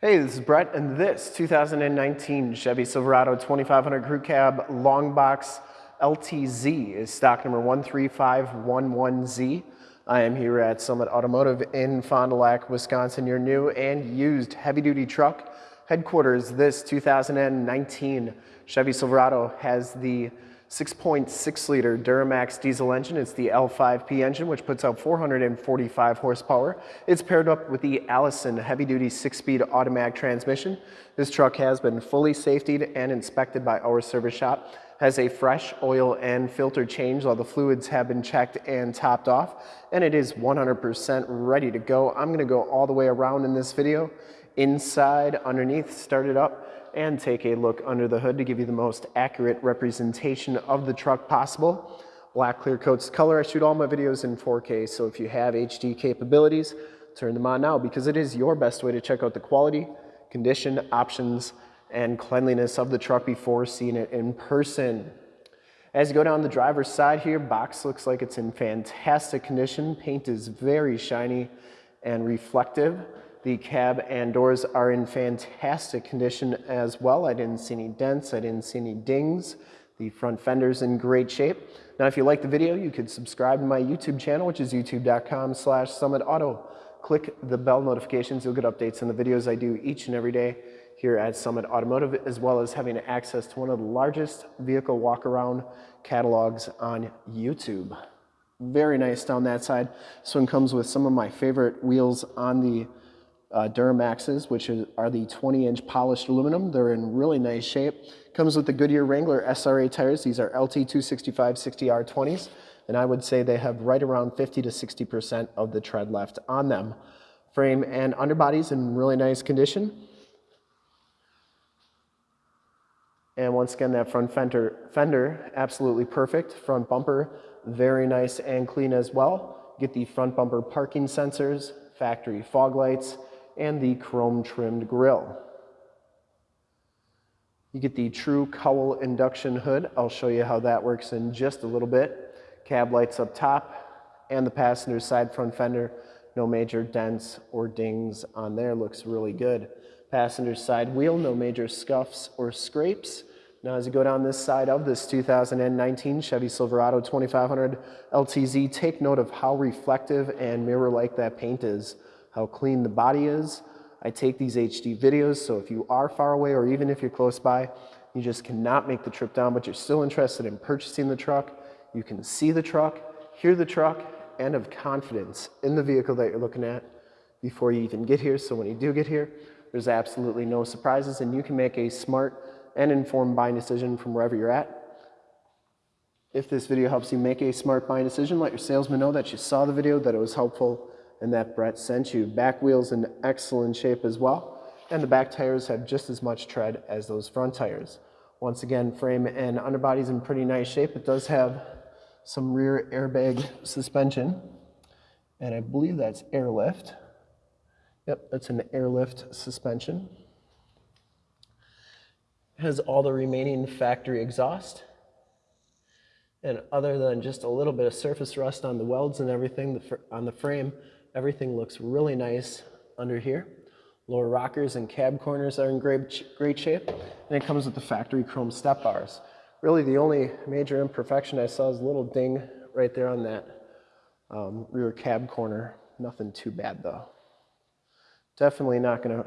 Hey, this is Brett, and this 2019 Chevy Silverado 2500 Crew Cab Long Box LTZ is stock number 13511Z. I am here at Summit Automotive in Fond du Lac, Wisconsin, your new and used heavy-duty truck headquarters. This 2019 Chevy Silverado has the 6.6 liter Duramax diesel engine. It's the L5P engine, which puts out 445 horsepower. It's paired up with the Allison heavy duty six speed automatic transmission. This truck has been fully safetied and inspected by our service shop. Has a fresh oil and filter change. All the fluids have been checked and topped off, and it is 100% ready to go. I'm gonna go all the way around in this video, inside, underneath, start it up, and take a look under the hood to give you the most accurate representation of the truck possible. Black clear coats color. I shoot all my videos in 4K, so if you have HD capabilities, turn them on now because it is your best way to check out the quality, condition, options, and cleanliness of the truck before seeing it in person. As you go down the driver's side here, box looks like it's in fantastic condition. Paint is very shiny and reflective. The cab and doors are in fantastic condition as well. I didn't see any dents, I didn't see any dings. The front fender's in great shape. Now, if you like the video, you could subscribe to my YouTube channel, which is youtube.com slash summitauto. Click the bell notifications. You'll get updates on the videos I do each and every day here at Summit Automotive, as well as having access to one of the largest vehicle walk-around catalogs on YouTube. Very nice down that side. This one comes with some of my favorite wheels on the uh, Duramaxes, which is, are the 20-inch polished aluminum. They're in really nice shape. Comes with the Goodyear Wrangler SRA tires. These are LT 265 60R20s, and I would say they have right around 50 to 60% of the tread left on them. Frame and underbodies in really nice condition. And once again, that front fender, fender, absolutely perfect. Front bumper, very nice and clean as well. Get the front bumper parking sensors, factory fog lights, and the chrome trimmed grille. You get the true cowl induction hood. I'll show you how that works in just a little bit. Cab lights up top and the passenger side front fender. No major dents or dings on there. Looks really good. Passenger side wheel, no major scuffs or scrapes. Now as you go down this side of this 2019 Chevy Silverado 2500 LTZ, take note of how reflective and mirror-like that paint is how clean the body is. I take these HD videos, so if you are far away or even if you're close by, you just cannot make the trip down, but you're still interested in purchasing the truck, you can see the truck, hear the truck, and have confidence in the vehicle that you're looking at before you even get here. So when you do get here, there's absolutely no surprises and you can make a smart and informed buying decision from wherever you're at. If this video helps you make a smart buying decision, let your salesman know that you saw the video, that it was helpful, and that Brett sent you. Back wheels in excellent shape as well, and the back tires have just as much tread as those front tires. Once again, frame and underbody's in pretty nice shape. It does have some rear airbag suspension, and I believe that's airlift. Yep, that's an airlift suspension. Has all the remaining factory exhaust. And other than just a little bit of surface rust on the welds and everything on the frame, Everything looks really nice under here. Lower rockers and cab corners are in great, great shape. And it comes with the factory chrome step bars. Really the only major imperfection I saw is a little ding right there on that um, rear cab corner. Nothing too bad though. Definitely not gonna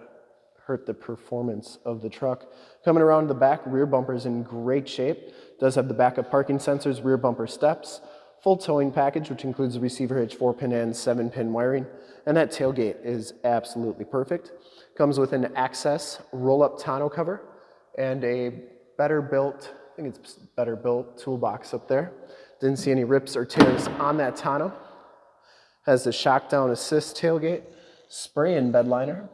hurt the performance of the truck. Coming around the back, rear bumper is in great shape. Does have the backup parking sensors, rear bumper steps, full towing package, which includes the receiver hitch, 4-pin and 7-pin wiring, and that tailgate is absolutely perfect. Comes with an access roll-up tonneau cover and a better built, I think it's better built toolbox up there. Didn't see any rips or tears on that tonneau. Has the shock down assist tailgate, spray-in bed liner,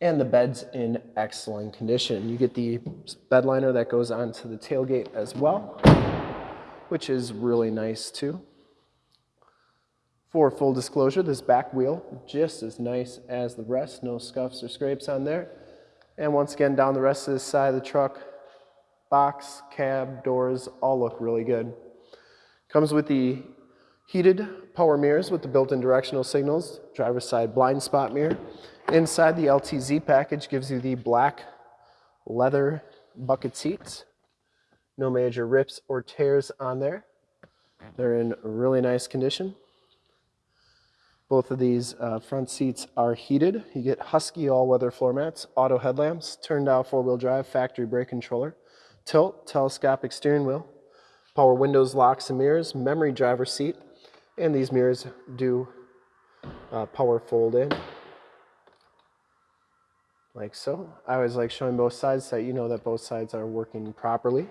and the bed's in excellent condition. You get the bed liner that goes onto the tailgate as well which is really nice too. For full disclosure, this back wheel, just as nice as the rest, no scuffs or scrapes on there. And once again, down the rest of this side of the truck, box, cab, doors, all look really good. Comes with the Heated power mirrors with the built-in directional signals, driver's side blind spot mirror. Inside the LTZ package gives you the black leather bucket seats. No major rips or tears on there. They're in really nice condition. Both of these uh, front seats are heated. You get Husky all-weather floor mats, auto headlamps, turned down four-wheel drive, factory brake controller, tilt, telescopic steering wheel, power windows, locks and mirrors, memory driver seat, and these mirrors do uh, power fold in like so. I always like showing both sides so that you know that both sides are working properly.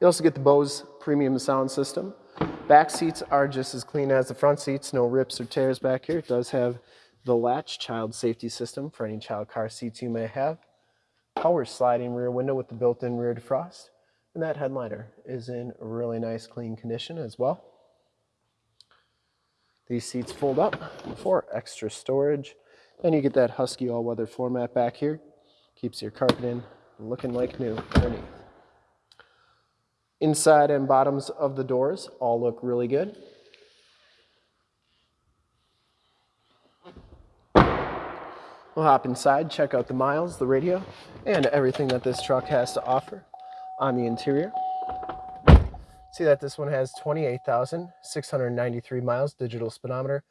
You also get the Bose premium sound system. Back seats are just as clean as the front seats, no rips or tears back here. It does have the latch child safety system for any child car seats you may have. Power sliding rear window with the built-in rear defrost. And that headliner is in really nice clean condition as well. These seats fold up for extra storage. And you get that Husky all-weather floor mat back here. Keeps your carpet in looking like new underneath. Inside and bottoms of the doors all look really good. We'll hop inside, check out the miles, the radio, and everything that this truck has to offer on the interior. See that this one has 28,693 miles, digital speedometer.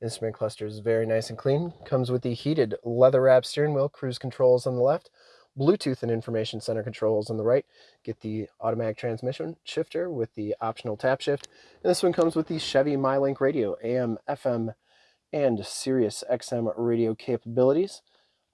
Instrument cluster is very nice and clean. Comes with the heated leather wrap steering wheel, cruise controls on the left, Bluetooth and information center controls on the right. Get the automatic transmission shifter with the optional tap shift. And this one comes with the Chevy MyLink radio, AM, FM, and Sirius XM radio capabilities.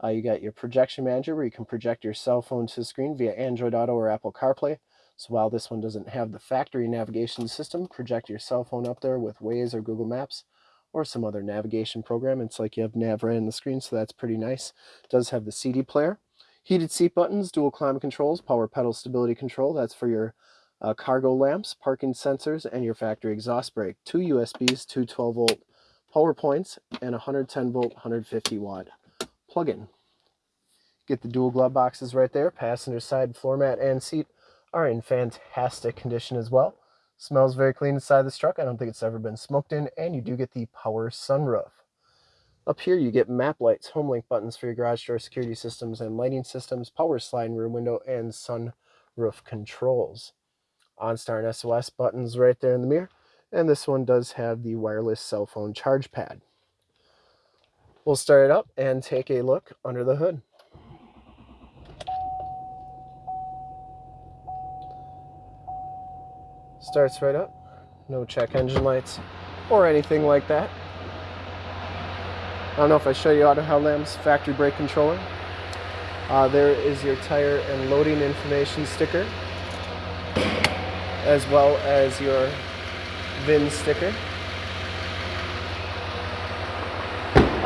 Uh, you got your projection manager where you can project your cell phone to the screen via Android Auto or Apple CarPlay. So while this one doesn't have the factory navigation system, project your cell phone up there with Waze or Google Maps or some other navigation program. It's like you have nav right on the screen, so that's pretty nice. It does have the CD player. Heated seat buttons, dual climate controls, power pedal stability control. That's for your uh, cargo lamps, parking sensors, and your factory exhaust brake. Two USBs, two 12 volt power points, and 110 volt, 150 watt plug-in. Get the dual glove boxes right there. Passenger side floor mat and seat are in fantastic condition as well. Smells very clean inside this truck. I don't think it's ever been smoked in, and you do get the power sunroof. Up here you get map lights, home link buttons for your garage door security systems and lighting systems, power sliding rear window, and sunroof controls. OnStar and SOS buttons right there in the mirror. And this one does have the wireless cell phone charge pad. We'll start it up and take a look under the hood. Starts right up. No check engine lights or anything like that. I don't know if I show you auto headlamps, factory brake controller. Uh, there is your tire and loading information sticker, as well as your VIN sticker.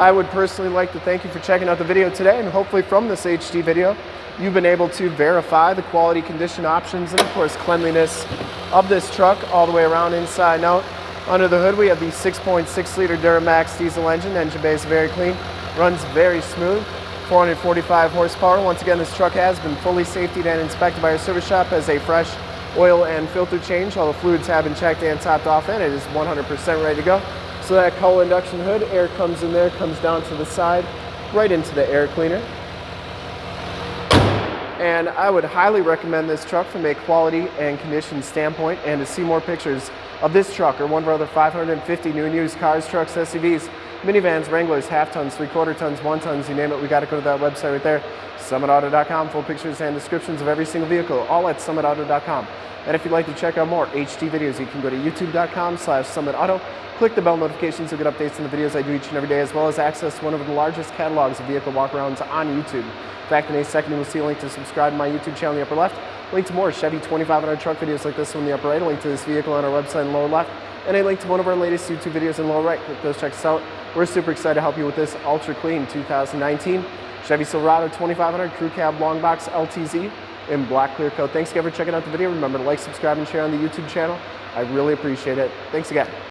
I would personally like to thank you for checking out the video today, and hopefully from this HD video, you've been able to verify the quality condition options and of course cleanliness of this truck all the way around inside and out. Under the hood, we have the 6.6 liter Duramax diesel engine. Engine bay is very clean, runs very smooth. 445 horsepower. Once again, this truck has been fully safetied and inspected by our service shop as a fresh oil and filter change. All the fluids have been checked and topped off and it is 100% ready to go. So that cowl induction hood, air comes in there, comes down to the side, right into the air cleaner. And I would highly recommend this truck from a quality and condition standpoint. And to see more pictures of this truck or one of our other 550 new and used cars, trucks, SUVs, minivans, Wranglers, half tons, three quarter tons, one tons, you name it, we got to go to that website right there, summitauto.com, full pictures and descriptions of every single vehicle, all at summitauto.com. And if you'd like to check out more HD videos, you can go to youtube.com slash summitauto, click the bell notifications to get updates on the videos I do each and every day, as well as access one of the largest catalogs of vehicle walkarounds on YouTube. In fact, in a second, you will see a link to subscribe to my YouTube channel in the upper left, link to more Chevy 2500 truck videos like this one in the upper right, a link to this vehicle on our website in the lower left, and a link to one of our latest YouTube videos in the lower right. Click those, check us out. We're super excited to help you with this ultra clean 2019 Chevy Silverado 2500 Crew Cab Long Box LTZ in black clear coat. Thanks again for checking out the video. Remember to like, subscribe, and share on the YouTube channel. I really appreciate it. Thanks again.